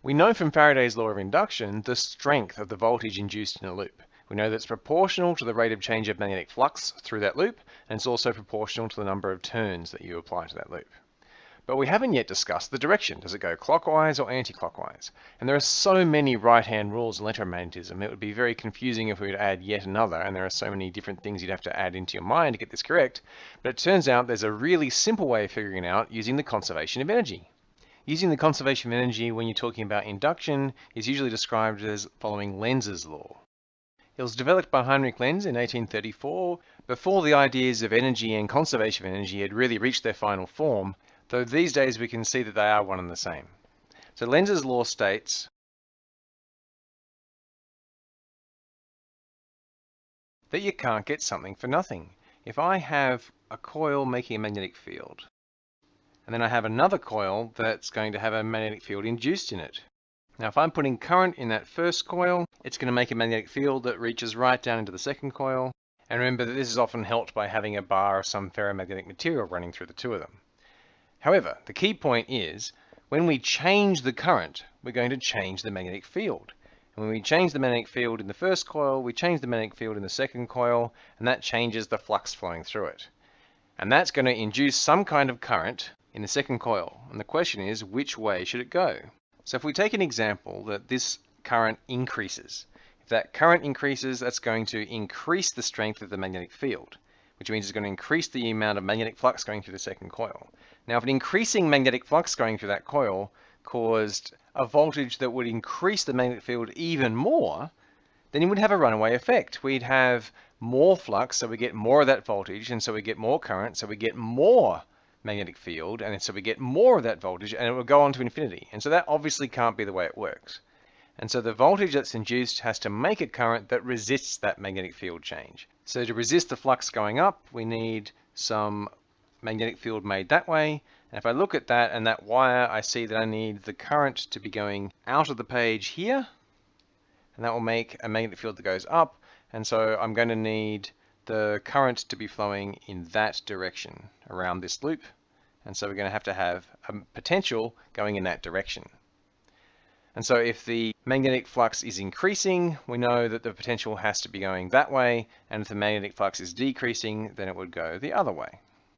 We know from Faraday's law of induction the strength of the voltage induced in a loop. We know that it's proportional to the rate of change of magnetic flux through that loop, and it's also proportional to the number of turns that you apply to that loop. But we haven't yet discussed the direction. Does it go clockwise or anti-clockwise? And there are so many right-hand rules in electromagnetism, it would be very confusing if we were to add yet another, and there are so many different things you'd have to add into your mind to get this correct. But it turns out there's a really simple way of figuring it out using the conservation of energy. Using the conservation of energy when you're talking about induction is usually described as following Lenz's law. It was developed by Heinrich Lenz in 1834, before the ideas of energy and conservation of energy had really reached their final form, though these days we can see that they are one and the same. So Lenz's law states that you can't get something for nothing. If I have a coil making a magnetic field, and then I have another coil that's going to have a magnetic field induced in it. Now if I'm putting current in that first coil, it's going to make a magnetic field that reaches right down into the second coil. And remember that this is often helped by having a bar of some ferromagnetic material running through the two of them. However, the key point is, when we change the current, we're going to change the magnetic field. And when we change the magnetic field in the first coil, we change the magnetic field in the second coil, and that changes the flux flowing through it. And that's going to induce some kind of current in the second coil. And the question is, which way should it go? So if we take an example that this current increases, if that current increases, that's going to increase the strength of the magnetic field, which means it's going to increase the amount of magnetic flux going through the second coil. Now, if an increasing magnetic flux going through that coil caused a voltage that would increase the magnetic field even more, then you would have a runaway effect. We'd have more flux, so we get more of that voltage, and so we get more current, so we get more magnetic field, and so we get more of that voltage, and it will go on to infinity. And so that obviously can't be the way it works. And so the voltage that's induced has to make a current that resists that magnetic field change. So to resist the flux going up, we need some magnetic field made that way. And if I look at that and that wire, I see that I need the current to be going out of the page here. And that will make a magnetic field that goes up. And so I'm going to need the current to be flowing in that direction around this loop. And so we're going to have to have a potential going in that direction. And so if the magnetic flux is increasing, we know that the potential has to be going that way. And if the magnetic flux is decreasing, then it would go the other way.